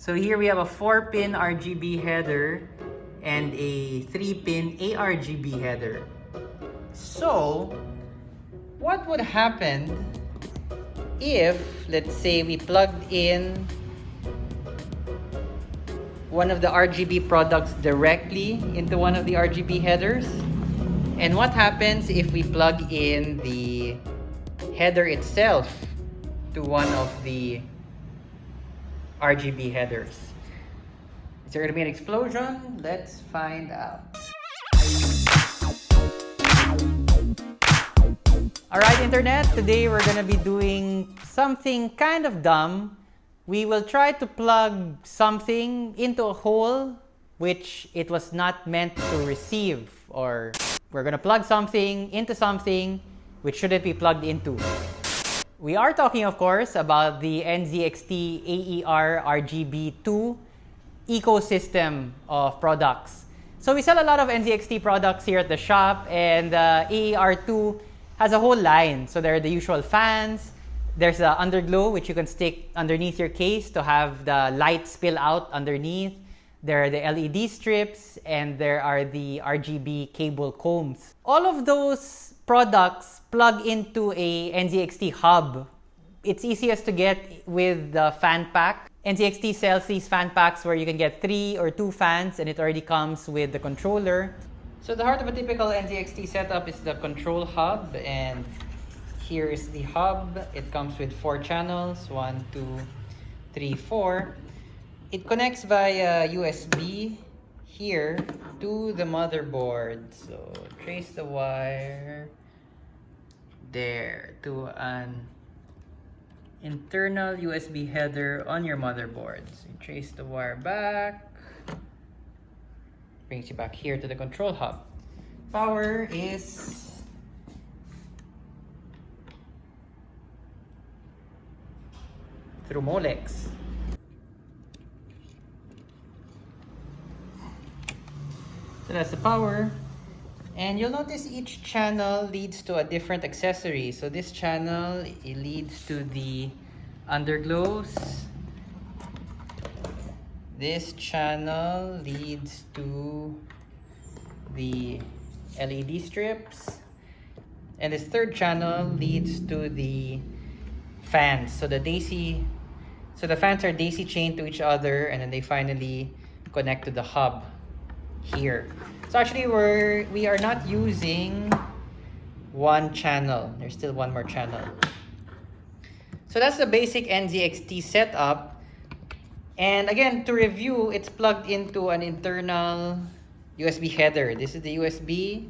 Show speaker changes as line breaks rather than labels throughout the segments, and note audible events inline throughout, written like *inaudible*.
So here we have a 4-pin RGB header and a 3-pin ARGB header. So, what would happen if, let's say, we plugged in one of the RGB products directly into one of the RGB headers? And what happens if we plug in the header itself to one of the RGB headers? Is there going to be an explosion? Let's find out. Alright Internet, today we're going to be doing something kind of dumb. We will try to plug something into a hole which it was not meant to receive or we're going to plug something into something which shouldn't be plugged into. We are talking of course about the NZXT AER RGB2 ecosystem of products. So we sell a lot of NZXT products here at the shop and uh, AER2 has a whole line. So there are the usual fans. There's the underglow, which you can stick underneath your case to have the light spill out underneath. There are the LED strips, and there are the RGB cable combs. All of those products plug into a NZXT hub. It's easiest to get with the fan pack. NZXT sells these fan packs where you can get three or two fans and it already comes with the controller. So the heart of a typical NZXT setup is the control hub and here is the hub. It comes with four channels, one, two, three, four. It connects via USB here to the motherboard. So trace the wire there to an internal USB header on your motherboard. So you trace the wire back brings you back here to the control hub. Power is through Molex. So that's the power. And you'll notice each channel leads to a different accessory. So this channel, it leads to the underglows, this channel leads to the LED strips. And this third channel leads to the fans. So the DC, so the fans are daisy chained to each other and then they finally connect to the hub here. So actually we're, we are not using one channel. There's still one more channel. So that's the basic NZXT setup. And again, to review, it's plugged into an internal USB header. This is the USB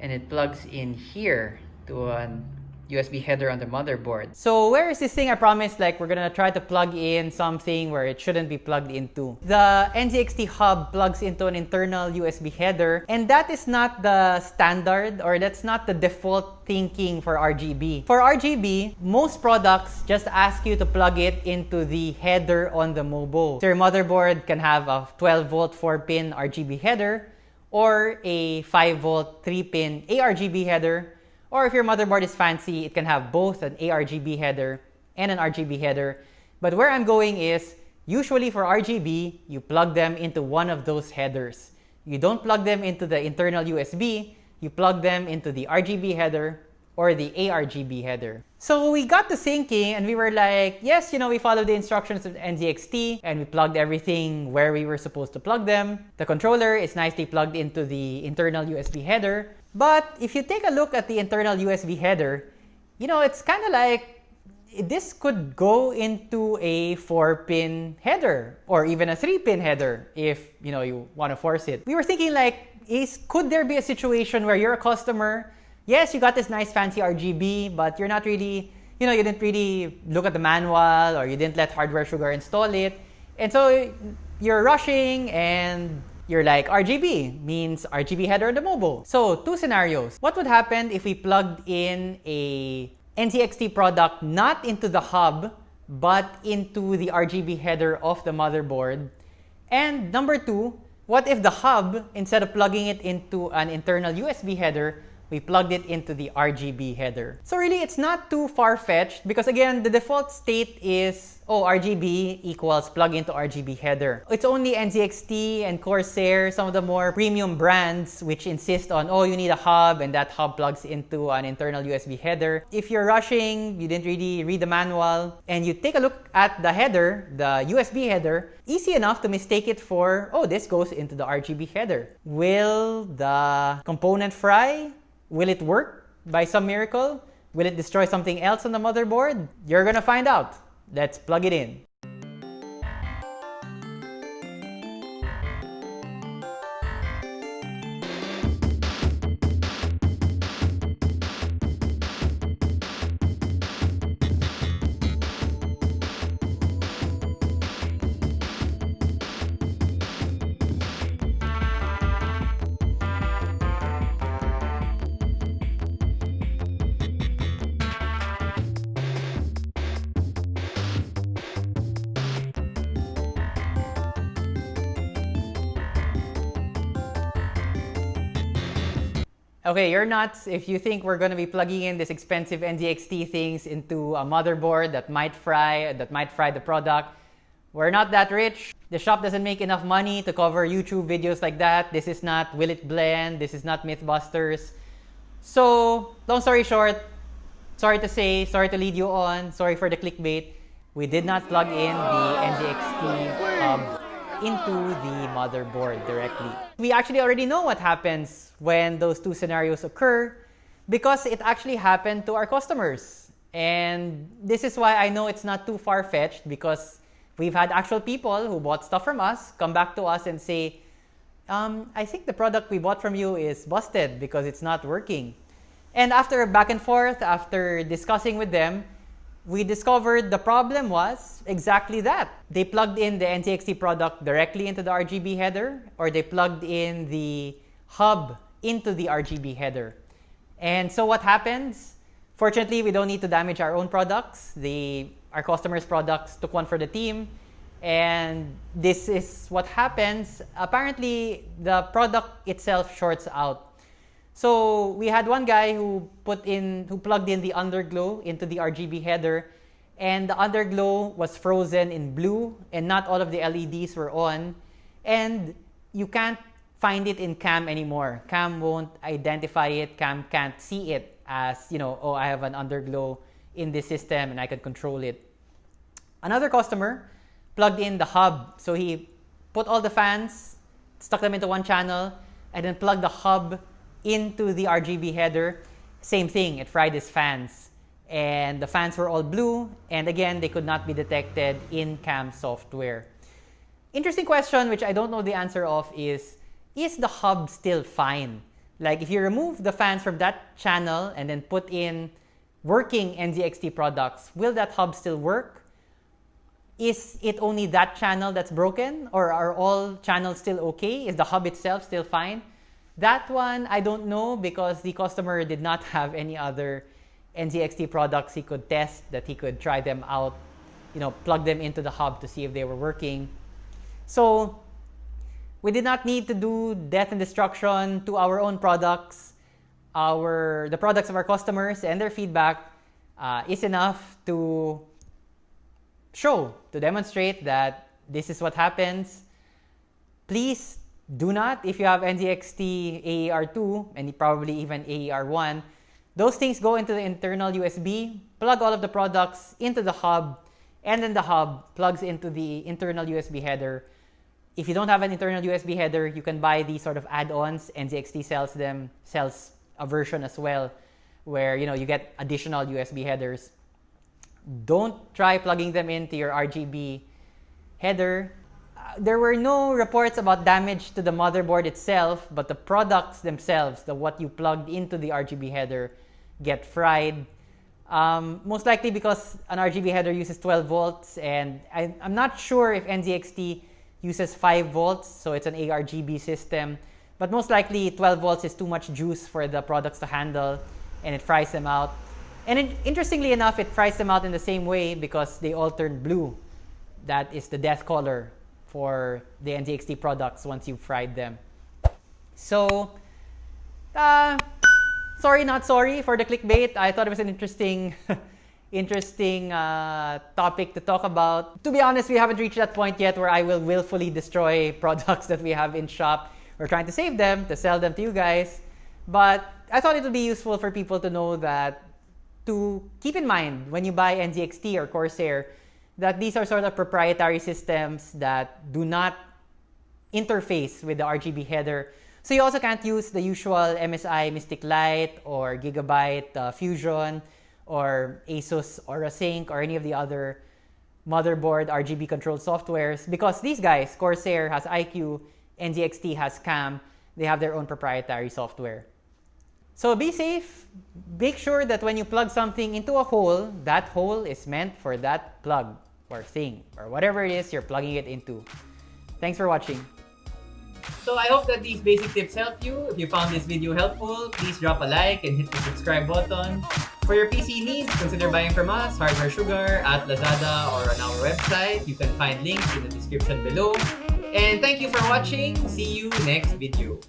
and it plugs in here to an USB header on the motherboard. So where is this thing I promised like we're gonna try to plug in something where it shouldn't be plugged into? The NZXT hub plugs into an internal USB header and that is not the standard or that's not the default thinking for RGB. For RGB, most products just ask you to plug it into the header on the MOBO. So your motherboard can have a 12 volt 4 pin RGB header or a 5 volt 3 pin ARGB header or if your motherboard is fancy, it can have both an ARGB header and an RGB header. But where I'm going is, usually for RGB, you plug them into one of those headers. You don't plug them into the internal USB, you plug them into the RGB header or the ARGB header. So we got to thinking and we were like, yes, you know, we followed the instructions of NZXT and we plugged everything where we were supposed to plug them. The controller is nicely plugged into the internal USB header. But if you take a look at the internal USB header, you know, it's kind of like this could go into a 4-pin header or even a 3-pin header if, you know, you want to force it. We were thinking like, is could there be a situation where you're a customer yes, you got this nice fancy RGB, but you're not really, you know, you didn't really look at the manual or you didn't let Hardware Sugar install it. And so you're rushing and you're like, RGB means RGB header on the MOBO. So two scenarios. What would happen if we plugged in a NZXT product not into the hub, but into the RGB header of the motherboard? And number two, what if the hub, instead of plugging it into an internal USB header, we plugged it into the RGB header. So really, it's not too far-fetched because again, the default state is, oh, RGB equals plug into RGB header. It's only NZXT and Corsair, some of the more premium brands which insist on, oh, you need a hub and that hub plugs into an internal USB header. If you're rushing, you didn't really read the manual, and you take a look at the header, the USB header, easy enough to mistake it for, oh, this goes into the RGB header. Will the component fry? Will it work by some miracle? Will it destroy something else on the motherboard? You're gonna find out. Let's plug it in. Okay, you're nuts if you think we're going to be plugging in this expensive NZXT things into a motherboard that might fry, that might fry the product. We're not that rich. The shop doesn't make enough money to cover YouTube videos like that. This is not Will It Blend. This is not Mythbusters. So, long story short, sorry to say, sorry to lead you on, sorry for the clickbait. We did not plug in the NZXT hub um, into the motherboard directly. We actually already know what happens when those two scenarios occur because it actually happened to our customers. And this is why I know it's not too far-fetched because we've had actual people who bought stuff from us come back to us and say, um, I think the product we bought from you is busted because it's not working. And after back and forth, after discussing with them, we discovered the problem was exactly that. They plugged in the NZXT product directly into the RGB header, or they plugged in the hub into the RGB header. And so what happens? Fortunately, we don't need to damage our own products. The, our customers' products took one for the team. And this is what happens. Apparently, the product itself shorts out so we had one guy who put in, who plugged in the underglow into the RGB header, and the underglow was frozen in blue, and not all of the LEDs were on, and you can't find it in CAM anymore. CAM won't identify it. CAM can't see it as you know. Oh, I have an underglow in this system, and I can control it. Another customer plugged in the hub, so he put all the fans, stuck them into one channel, and then plugged the hub into the RGB header. Same thing, it fried his fans. And the fans were all blue, and again, they could not be detected in CAM software. Interesting question, which I don't know the answer of, is is the hub still fine? Like if you remove the fans from that channel and then put in working NZXT products, will that hub still work? Is it only that channel that's broken or are all channels still okay? Is the hub itself still fine? That one, I don't know because the customer did not *laughs* have any other NZXT products he could test that he could try them out, you know, plug them into the hub to see if they were working. So we did not need to do death and destruction to our own products. Our the products of our customers and their feedback uh, is enough to show to demonstrate that this is what happens. Please do not, if you have NZXT AER2 and probably even AER1, those things go into the internal USB, plug all of the products into the hub, and then the hub plugs into the internal USB header. If you don't have an internal USB header, you can buy these sort of add-ons. And NZXT sells them, sells a version as well, where you know you get additional USB headers. Don't try plugging them into your RGB header there were no reports about damage to the motherboard itself, but the products themselves, the what you plugged into the RGB header, get fried. Um, most likely because an RGB header uses 12 volts, and I, am not sure if NZXT uses 5 volts, so it's an ARGB system. But most likely 12 volts is too much juice for the products to handle, and it fries them out. And it, interestingly enough, it fries them out in the same way because they all turn blue. That is the death color for the NZXT products once you've fried them. So, uh,
sorry, not sorry for the clickbait. I thought it was an interesting, *laughs* interesting uh, topic to talk about. To be honest, we haven't reached that point yet where I will willfully destroy *laughs* products that we have in shop. We're trying to save them to sell them to you guys. But I thought it would be useful for people to know that to keep in mind when you buy NZXT or Corsair that these are sort of proprietary systems that do not interface with the RGB header. So you also can't use the usual MSI Mystic Light or Gigabyte uh, Fusion or Asus Aura Sync or any of the other motherboard RGB controlled softwares because these guys, Corsair has iCUE, NZXT has CAM, they have their own proprietary software. So be safe. Make sure that when you plug something into a hole, that hole is meant for that plug or thing or whatever it is you're plugging it into. Thanks for watching.
So I hope that these basic tips help you. If you found this video helpful, please drop a like and hit the subscribe button. For your PC needs, consider buying from us, Hardware Sugar, at Lazada or on our website. You can find links in the description below. And thank you for watching. See you next video.